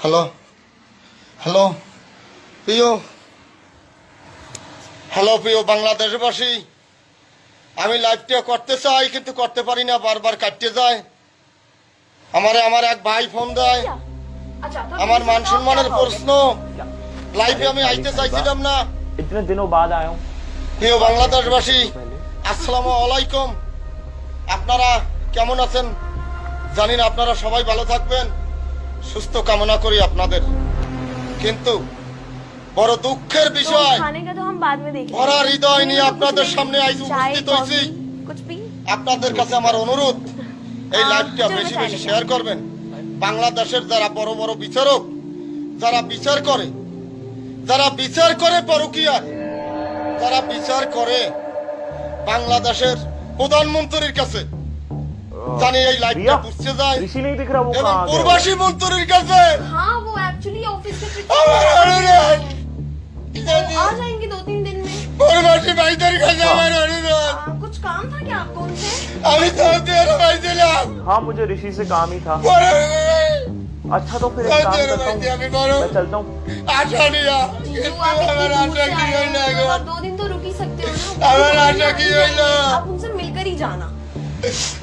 Hello hello প্রিয় hello প্রিয় বাংলাদেশবাসী আমি লাইভটা করতে চাই কিন্তু করতে পারি না বারবার কাটতে যায়। আমারে আমার এক ভাই ফোন দেয়। আমার মান সম্মানের প্রশ্ন লাইভে আমি আইতে চাইছিলাম না। ইতনে দিনও বাদ আয়ো প্রিয় বাংলাদেশবাসী আসসালামু আলাইকুম। আপনারা কেমন আছেন? জানি না আপনারা সবাই ভালো থাকবেন। সুস্থ কামনা করি আপনাদের। কিন্তু বড় দুঃখের বিষয় আপনাদের সামনে আপনাদের কাছে আমার অনুরোধ এই লাইভটা বেশি বেশি শেয়ার করবেন। বাংলাদেশের যারা বড় বড় বিচারক যারা বিচার করে যারা বিচার করে পরকিয়ার যারা বিচার করে বাংলাদেশের প্রধানমন্ত্রীর কাছে জানি এই লাইভটা भैया বুঝতে যায় ऋषि नहीं दिख रहा वो এবং कहाँ गया প্রবাসী মন্ত্রীর কাছে हाँ वो एक्चुअली ऑफिस से छुट्टी আমার অনুরোধ वो आ जाएंगे दो तीन दिन में প্রবাসী ভাইদের কাছে আমার অনুরোধ आ, कुछ काम था क्या आपको उनसे আমি সৌদি আরব আইছিলাম हाँ मुझे ऋषि से काम ही था अच्छा तो फिर एक काम সৌদি আরব करता আইছি हूँ আমি বড় मैं चलता हूँ আশা নিয়া जीजू কিন্তু आप আমার इतनी दूर আশা से কি आए হইল हैं এখন आप दो दिन तो रुक ही सकते हो ना আমার वो আশা কি হইল आप उनसे मिलकर ही जाना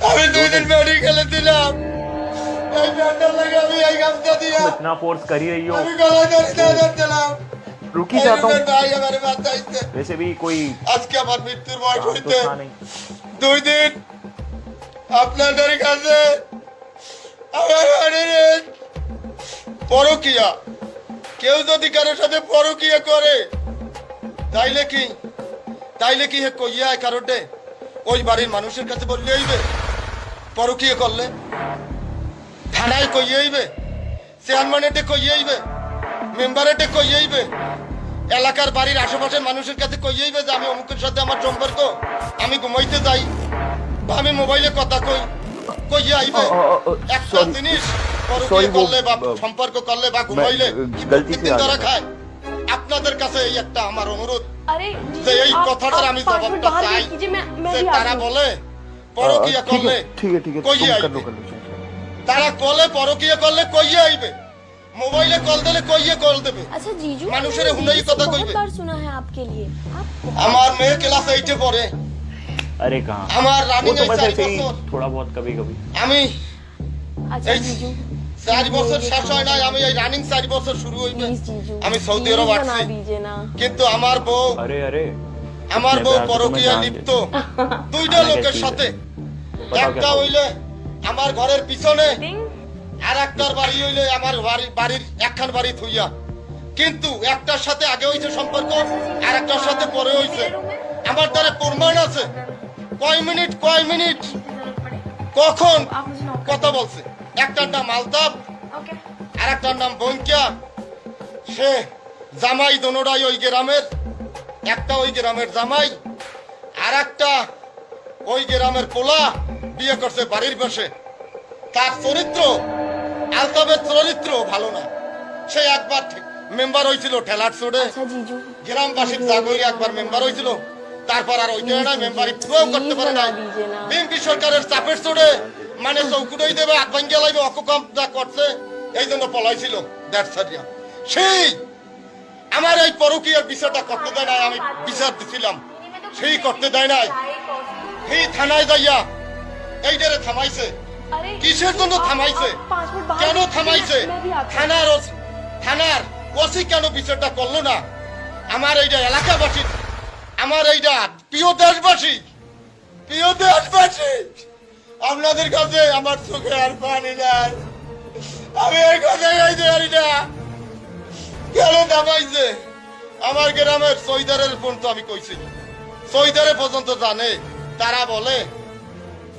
আমি দুই দিন মেডিকেলে ছিলাম এই ঠান্ডা লাগে আমি এই গামছা দিয়া तुम इतना फोर्स कर ही रही हो আমি গলা ধরে ধরছিলাম रुक ही जाता हूँ ভাই আমার বাঁচাইছে वैसे भी कोई আজকে আমার মৃত্যুর বয়স काम तो হইতে था नहीं দুই দিন আপনাদের কাছে আমার অনুরোধ পরকিয়া কেউ যদি কারোর সাথে পরকিয়া করে তাইলে কি তাইলে কি হে কইয়া কারোটে ওই বাড়ির মানুষের কাছে বললে হইবে পরকীয় করলে। থানায় কইয়ে হইবে চেয়ারম্যানেটে কইয়ে হইবে মেম্বারেটে কইয়ে হইবে এলাকার বাড়ির আশেপাশের মানুষের কাছে কইয়ে হইবে যে আমি অমুকের সাথে আমার সম্পর্ক আমি ঘুমাইতে যাই বা আমি মোবাইলে কথা কই কইয়ে আইবে। একটা জিনিস পরকীয় করলে বা সম্পর্ক করলে বা ঘুমাইলে কি ধরা খায়। আপনাদের কাছে এই একটা আমার অনুরোধ अरे যে जीजू এই आप- কথাটার आप আমি पाँच मिनट জবাবটা बाहर চাই वेट कीजिए मैं मैं যে भी তারা आती हूँ বলে পরকিয়া ठीक করলে है ठीक है ठीक है কইয়ে तुम कर আইবে लो कर लो चल, चल। তারা কলে পরকিয়া করলে কইয়ে আইবে মোবাইলে কল দিলে কইয়ে কল দেবে अच्छा जीजू মানুষের मैंने হুন্ডাই रील्स কথা बहुत কইবে। बार सुना है आपके लिए आप আমার মেয়ে ক্লাস এইটে পড়ে अरे कहाँ আমার वो রানিং तो এই बस চার ऐसे ही বছর थोड़ा बहुत कभी कभी আমি अच्छा এই जीजू চার বছর শেষ হয় নাই আমি এই রানিং চার বছর শুরু হইবে। আমি সৌদি আরব আসছি। কিন্তু আমার বউ আমার বউ পরকিয়া লিপ্ত। দুইটা লোকের সাথে। একটা হইলে আমার ঘরের পিছনে আর একটার বাড়ি হইলে আমার বাড়ির একখান বাড়ি থুইয়া। কিন্তু একটার সাথে আগে হইছে সম্পর্ক আর একটার সাথে পরে হইছে। আমার দ্বারা প্রমাণ আছে। কয় মিনিট কয় মিনিট? কখন? কথা বলছে। একটার নাম আলতাপ আর একটার নাম বঙ্কিয়া সে জামাই দোনোটাই ওই গ্রামের একটা ওই গ্রামের জামাই আর একটা ওই গ্রামের পোলা বিয়ে করছে বাড়ির পাশে। তার চরিত্র আলতাপের চরিত্র ভালো না। সে একবার মেম্বার হয়েছিল ঠেলার চোরে আচ্ছা, গ্রামবাসীর জাগরি একবার মেম্বার হয়েছিল তারপর আর ওই জায়গায় মেম্বারি প্রয়োগ করতে পারে না। বিএনপি সরকারের চাপের চড়ে মানে চৌকুটাই দেবে আট ভাঙ্গিয়া লাগবে অকম যা করছে এই জন্য পলাইছিল দেড়সারিয়া সেই আমার এই পরকীয়ার বিষয়টা করতে দেয় নাই আমি বিচার দিছিলাম। সেই করতে দেয় নাই। সেই থানায় যাইয়া এইটারে থামাইছে। কিসের জন্য থামাইছে? কেন থামাইছে? থানার থানার ওসি কেন বিচারটা করল না? আমার এইটা এলাকাবাসীর আমার এইটা প্রিয় দেশবাসী প্রিয় দেশবাসী, আপনাদের কাছে আমার চোখে আর পানি নাই। আমি এই কথা গাইতে পারি না। কেন দামাইছে? আমার গ্রামের সৈদারের তো আমি কইছি। সৈদারে পর্যন্ত জানে, তারা বলে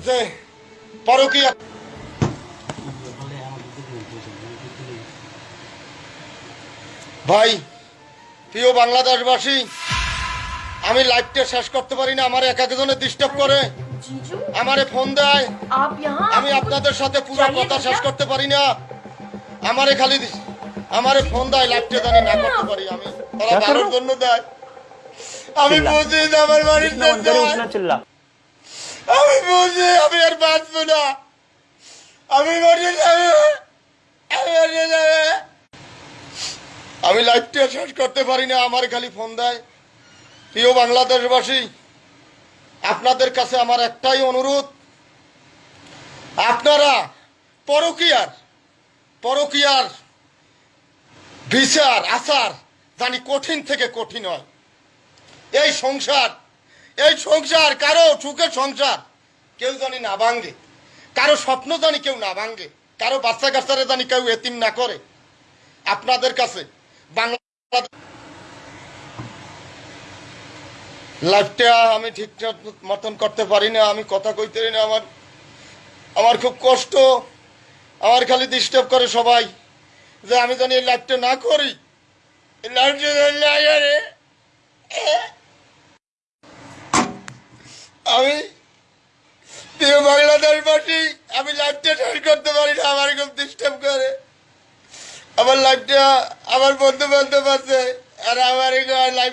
যে পরকীয়া ভাই, প্রিয় বাংলাদেশবাসী আমি লাইফটা শেষ করতে পারি না আমার এক একজনের ডিস্টার্ব করে। আমারে ফোন দেয়। আমি আপনাদের সাথে পুরো কথা শেষ করতে পারি না। আমারে খালি আমারে ফোন দেয় লাইফটা জানি না করতে পারি আমি। তারা কারোর জন্য দেয়। আমি বুঝি আমার বাড়ির আমি বুঝি আমি আর বাঁচবো না। আমি বাড়ি যাবে। আমি মরে যাবে। আমি লাইভটা শেষ করতে পারি না আমার খালি ফোন দেয়। প্রিয় বাংলাদেশবাসী, আপনাদের কাছে আমার একটাই অনুরোধ। আপনারা পরকিয়ার পরকিয়ার বিচার, আচার জানি কঠিন থেকে কঠিন হয়। এই সংসার এই সংসার কারও সুখের সংসার কেউ জানি না ভাঙ্গে কারও স্বপ্ন জানি কেউ না ভাঙ্গে কারও বাচ্চা কাচ্চারা জানি কেউ এতিম না করে। আপনাদের কাছে বাংলা লাইফটা আমি ঠিকঠাক মতন করতে পারি না, আমি কথা কইতে না, আমার আমার খুব কষ্ট। আমার খালি ডিস্টার্ব করে সবাই যে আমি জানি এই লাইফটা না করি। আমি প্রিয় বাংলাদেশবাসী আমি লাইফটা শেষ করতে পারি না, আমার খুব ডিস্টার্ব করে। আমার লাইফটা আমার বন্ধু বান্ধব আছে, আর আমার লাইফ